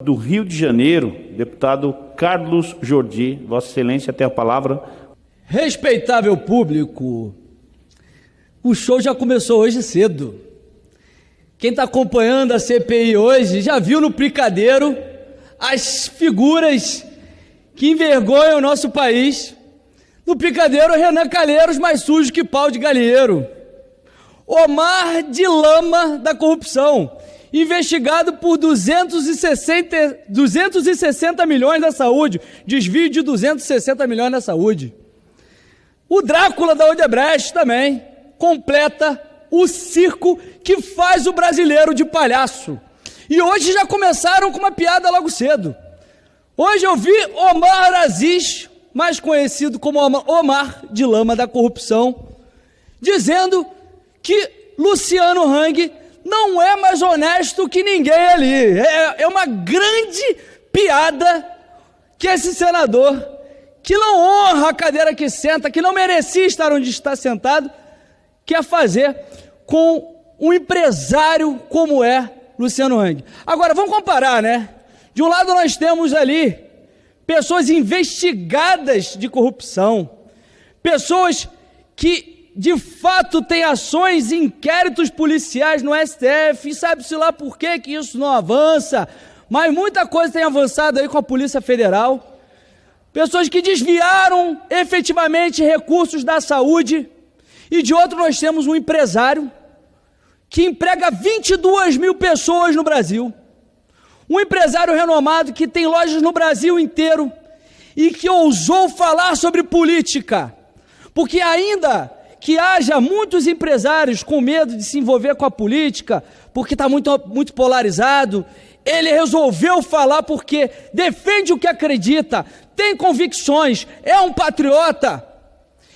do Rio de Janeiro, deputado Carlos Jordi. Vossa Excelência tem a palavra. Respeitável público, o show já começou hoje cedo. Quem está acompanhando a CPI hoje já viu no picadeiro as figuras que envergonham o nosso país. No picadeiro, Renan Calheiros mais sujo que pau de galinheiro. Omar de lama da corrupção investigado por 260, 260 milhões da saúde, desvio de 260 milhões da saúde. O Drácula da Odebrecht também completa o circo que faz o brasileiro de palhaço. E hoje já começaram com uma piada logo cedo. Hoje eu vi Omar Aziz, mais conhecido como Omar de Lama da Corrupção, dizendo que Luciano Hang não é mais honesto que ninguém ali. É, é uma grande piada que esse senador, que não honra a cadeira que senta, que não merecia estar onde está sentado, quer fazer com um empresário como é Luciano Hang. Agora, vamos comparar, né? De um lado nós temos ali pessoas investigadas de corrupção, pessoas que de fato tem ações, inquéritos policiais no STF, e sabe-se lá por que, que isso não avança, mas muita coisa tem avançado aí com a Polícia Federal. Pessoas que desviaram efetivamente recursos da saúde, e de outro nós temos um empresário que emprega 22 mil pessoas no Brasil. Um empresário renomado que tem lojas no Brasil inteiro e que ousou falar sobre política, porque ainda que haja muitos empresários com medo de se envolver com a política, porque está muito, muito polarizado. Ele resolveu falar porque defende o que acredita, tem convicções, é um patriota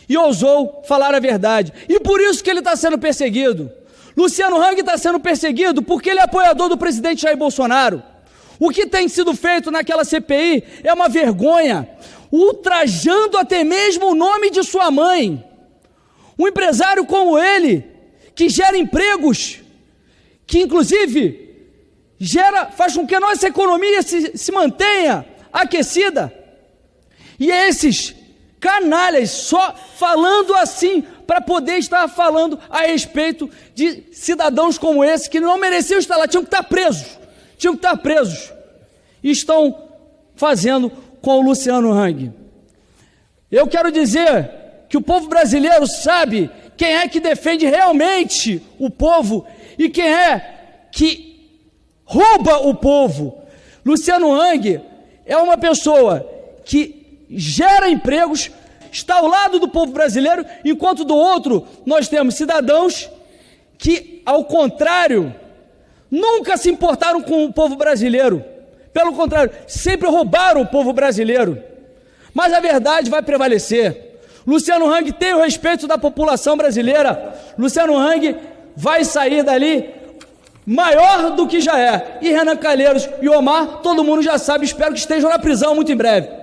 e ousou falar a verdade. E por isso que ele está sendo perseguido. Luciano Hang está sendo perseguido porque ele é apoiador do presidente Jair Bolsonaro. O que tem sido feito naquela CPI é uma vergonha, ultrajando até mesmo o nome de sua mãe. Um empresário como ele, que gera empregos, que inclusive gera, faz com que a nossa economia se, se mantenha aquecida. E esses canalhas só falando assim para poder estar falando a respeito de cidadãos como esse que não mereciam estar lá, tinham que estar presos, tinham que estar presos. E estão fazendo com o Luciano Hang. Eu quero dizer que o povo brasileiro sabe quem é que defende realmente o povo e quem é que rouba o povo. Luciano Hang é uma pessoa que gera empregos, está ao lado do povo brasileiro, enquanto do outro nós temos cidadãos que, ao contrário, nunca se importaram com o povo brasileiro. Pelo contrário, sempre roubaram o povo brasileiro. Mas a verdade vai prevalecer. Luciano Hang tem o respeito da população brasileira. Luciano Hang vai sair dali maior do que já é. E Renan Calheiros e Omar, todo mundo já sabe, espero que estejam na prisão muito em breve.